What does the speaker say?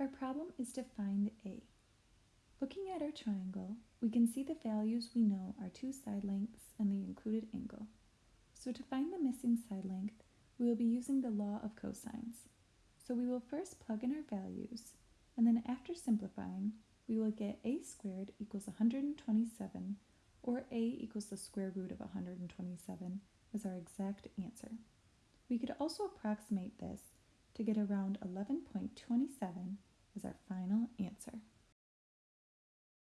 Our problem is to find a. Looking at our triangle, we can see the values we know are two side lengths and the included angle. So to find the missing side length, we will be using the law of cosines. So we will first plug in our values, and then after simplifying, we will get a squared equals 127, or a equals the square root of 127 as our exact answer. We could also approximate this to get around 11.27 as our final.